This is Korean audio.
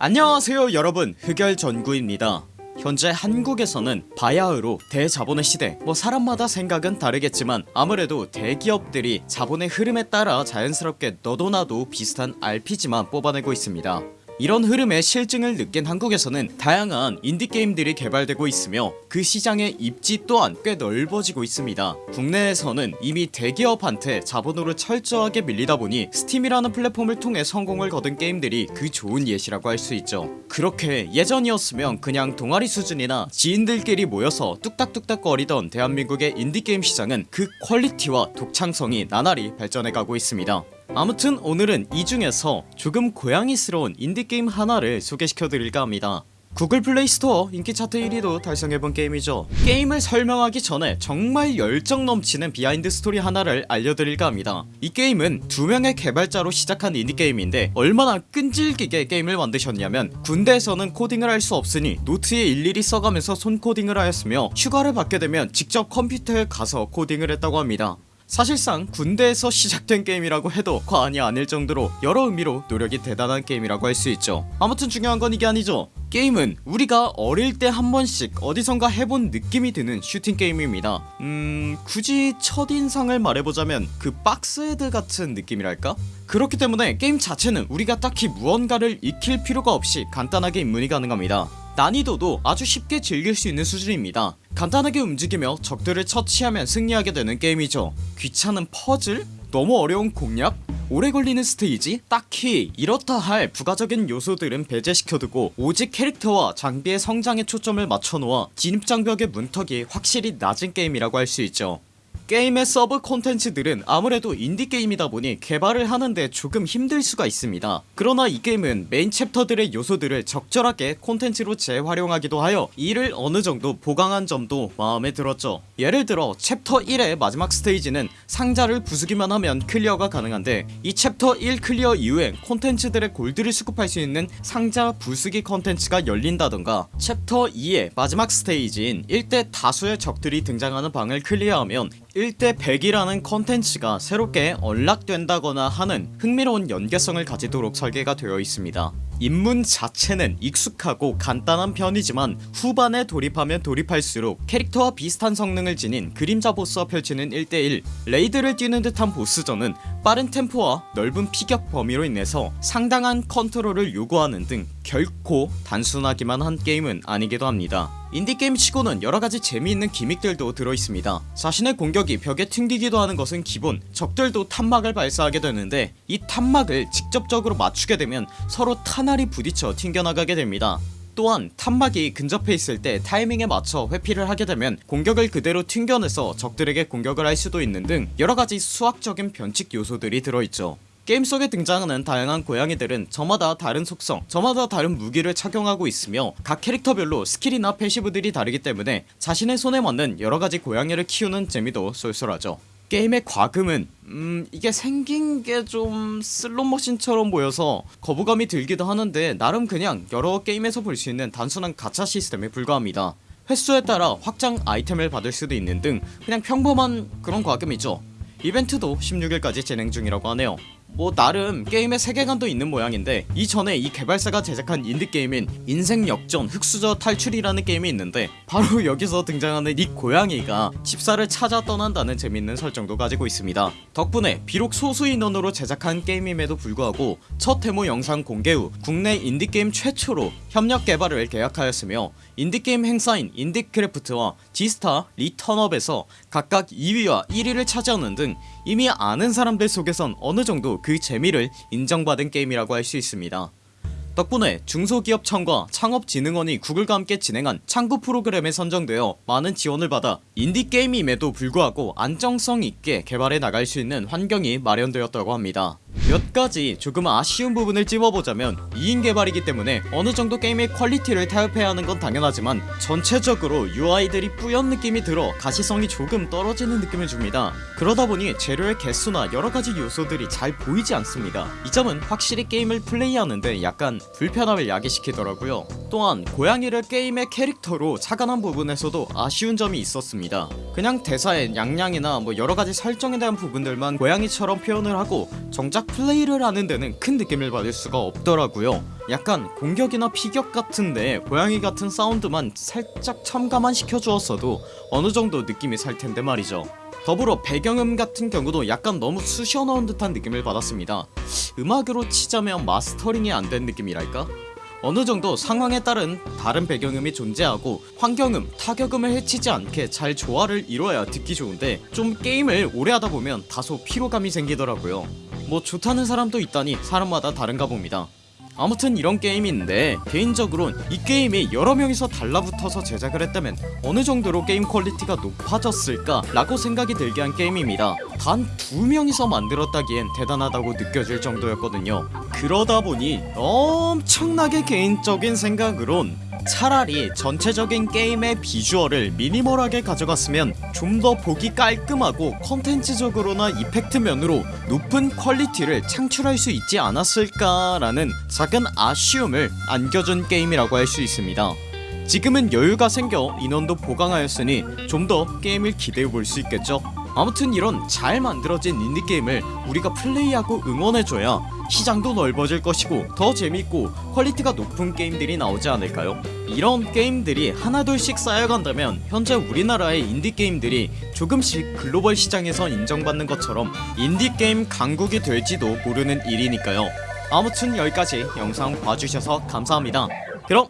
안녕하세요 여러분. 흑열 전구입니다. 현재 한국에서는 바야흐로 대자본의 시대. 뭐 사람마다 생각은 다르겠지만 아무래도 대기업들이 자본의 흐름에 따라 자연스럽게 너도나도 비슷한 RPG만 뽑아내고 있습니다 이런 흐름에 싫증을 느낀 한국에서는 다양한 인디게임들이 개발되고 있으며 그 시장의 입지 또한 꽤 넓어지고 있습니다. 국내에서는 이미 대기업한테 자본으로 철저하게 밀리다 보니 스팀이라는 플랫폼을 통해 성공을 거둔 게임들이 그 좋은 예시라고 할 수 있죠. 그렇게 예전이었으면 그냥 동아리 수준이나 지인들끼리 모여서 뚝딱뚝딱 거리던 대한민국의 인디게임 시장은 그 퀄리티와 독창성이 나날이 발전해가고 있습니다 아무튼 오늘은 이 중에서 조금 고양이스러운 인디게임 하나를 소개시켜드릴까 합니다. 구글 플레이 스토어 인기 차트 1위도 달성해본 게임이죠. 게임을 설명하기 전에 정말 열정 넘치는 비하인드 스토리 하나를 알려드릴까 합니다. 이 게임은 두 명의 개발자로 시작한 인디게임인데 얼마나 끈질기게 게임을 만드셨냐면 군대에서는 코딩을 할 수 없으니 노트에 일일이 써가면서 손코딩을 하였으며 휴가를 받게 되면 직접 컴퓨터에 가서 코딩을 했다고 합니다 사실상 군대에서 시작된 게임이라고 해도 과언이 아닐 정도로 여러 의미로 노력이 대단한 게임이라고 할 수 있죠. 아무튼 중요한 건 이게 아니죠. 게임은 우리가 어릴 때 한 번씩 어디선가 해본 느낌이 드는 슈팅 게임입니다. 음... 굳이 첫인상을 말해보자면 그 박스헤드 같은 느낌이랄까? 그렇기 때문에 게임 자체는 우리가 딱히 무언가를 익힐 필요가 없이 간단하게 입문이 가능합니다 난이도도 아주 쉽게 즐길 수 있는 수준입니다 간단하게 움직이며 적들을 처치하면 승리하게 되는 게임이죠 귀찮은 퍼즐? 너무 어려운 공략? 오래 걸리는 스테이지? 딱히 이렇다 할 부가적인 요소들은 배제시켜두고 오직 캐릭터와 장비의 성장에 초점을 맞춰놓아 진입장벽의 문턱이 확실히 낮은 게임이라고 할 수 있죠 게임의 서브 콘텐츠들은 아무래도 인디게임이다 보니 개발을 하는데 조금 힘들 수가 있습니다. 그러나 이 게임은 메인 챕터들의 요소들을 적절하게 콘텐츠로 재활용하기도 하여 이를 어느정도 보강한 점도 마음에 들었죠. 예를 들어 챕터 1의 마지막 스테이지는 상자를 부수기만 하면 클리어가 가능한데 이 챕터 1 클리어 이후에 콘텐츠들의 골드를 수급할 수 있는 상자 부수기 콘텐츠가 열린다던가 챕터 2의 마지막 스테이지인 1대 다수의 적들이 등장하는 방을 클리어하면 1대 100이라는 컨텐츠가 새롭게 unlock된다거나 하는 흥미로운 연계성을 가지도록 설계가 되어 있습니다 입문 자체는 익숙하고 간단한 편이지만 후반에 돌입하면 돌입할수록 캐릭터와 비슷한 성능을 지닌 그림자 보스와 펼치는 1대1 레이드를 뛰는 듯한 보스전은 빠른 템포와 넓은 피격 범위로 인해서 상당한 컨트롤을 요구하는 등 결코 단순하기만 한 게임은 아니기도 합니다. 인디게임 치고는 여러가지 재미있는 기믹들도 들어있습니다. 자신의 공격이 벽에 튕기기도 하는 것은 기본 적들도 탄막을 발사하게 되는데 이 탄막을 직접적으로 맞추게 되면 서로 탄 알이 부딪혀 튕겨나가게 됩니다. 또한 탄막이 근접해 있을 때 타이밍에 맞춰 회피를 하게 되면 공격을 그대로 튕겨내서 적들에게 공격을 할 수도 있는 등 여러가지 수학적인 변칙 요소들이 들어있죠. 게임 속에 등장하는 다양한 고양이들은 저마다 다른 속성 저마다 다른 무기를 착용하고 있으며 각 캐릭터별로 스킬이나 패시브들이 다르기 때문에 자신의 손에 맞는 여러가지 고양이를 키우는 재미도 쏠쏠하죠 게임의 과금은 음 이게 생긴게 좀 슬롯머신처럼 보여서 거부감이 들기도 하는데 나름 그냥 여러 게임에서 볼 수 있는 단순한 가챠 시스템에 불과합니다. 횟수에 따라 확장 아이템을 받을 수도 있는 등 그냥 평범한 그런 과금이죠. 이벤트도 16일까지 진행 중이라고 하네요. 뭐 나름 게임의 세계관도 있는 모양인데 이전에 이 개발사가 제작한 인디게임인 인생역전 흑수저 탈출이라는 게임이 있는데 바로 여기서 등장하는 이 고양이가 집사를 찾아 떠난다는 재밌는 설정도 가지고 있습니다. 덕분에 비록 소수 인원으로 제작한 게임임에도 불구하고 첫 데모 영상 공개 후 국내 인디게임 최초로 협력 개발을 계약하였으며 인디게임 행사인 인디크래프트와 지스타 리턴업에서 각각 2위와 1위를 차지하는 등 이미 아는 사람들 속에선 어느정도 그 재미를 인정받은 게임이라고 할 수 있습니다 덕분에 중소기업청과 창업진흥원이 구글과 함께 진행한 창구 프로그램에 선정되어 많은 지원을 받아 인디게임임에도 불구하고 안정성 있게 개발해 나갈 수 있는 환경이 마련되었다고 합니다 몇 가지 조금 아쉬운 부분을 찝어보자면 2인 개발이기 때문에 어느정도 게임의 퀄리티를 타협해야 하는 건 당연하지만 전체적으로 UI들이 뿌연 느낌이 들어 가시성이 조금 떨어지는 느낌을 줍니다. 그러다보니 재료의 개수나 여러가지 요소들이 잘 보이지 않습니다. 이 점은 확실히 게임을 플레이하는데 약간 불편함을 야기시키더라고요. 또한 고양이를 게임의 캐릭터로 착안한 부분에서도 아쉬운 점이 있었습니다. 그냥 대사에 냥냥이나 뭐 여러가지 설정에 대한 부분들만 고양이처럼 표현을 하고 정작 플레이를 하는 데는 큰 느낌을 받을 수가 없더라고요. 약간 공격이나 피격 같은데 고양이 같은 사운드만 살짝 첨가만 시켜주었어도 어느정도 느낌이 살 텐데 말이죠. 더불어 배경음 같은 경우도 약간 너무 쑤셔 넣은 듯한 느낌을 받았습니다. 음악으로 치자면 마스터링이 안 된 느낌이랄까? 어느정도 상황에 따른 다른 배경음이 존재하고 환경음, 타격음을 해치지 않게 잘 조화를 이뤄야 듣기 좋은데 좀 게임을 오래 하다 보면 다소 피로감이 생기더라고요 뭐 좋다는 사람도 있다니 사람마다 다른가 봅니다. 아무튼 이런 게임인데 개인적으론 이 게임이 여러 명이서 달라붙어서 제작을 했다면 어느 정도로 게임 퀄리티가 높아졌을까 라고 생각이 들게 한 게임입니다. 단 두 명이서 만들었다기엔 대단하다고 느껴질 정도였거든요 그러다 보니 엄청나게 개인적인 생각으론 차라리 전체적인 게임의 비주얼을 미니멀하게 가져갔으면 좀 더 보기 깔끔하고 컨텐츠적으로나 이펙트 면으로 높은 퀄리티를 창출할 수 있지 않았을까 라는 작은 아쉬움을 안겨준 게임이라고 할 수 있습니다. 지금은 여유가 생겨 인원도 보강하였으니 좀 더 게임을 기대해 볼 수 있겠죠 아무튼 이런 잘 만들어진 인디게임을 우리가 플레이하고 응원해줘야 시장도 넓어질 것이고 더 재밌고 퀄리티가 높은 게임들이 나오지 않을까요? 이런 게임들이 하나둘씩 쌓여간다면 현재 우리나라의 인디게임들이 조금씩 글로벌 시장에서 인정받는 것처럼 인디게임 강국이 될지도 모르는 일이니까요 아무튼 여기까지 영상 봐주셔서 감사합니다 그럼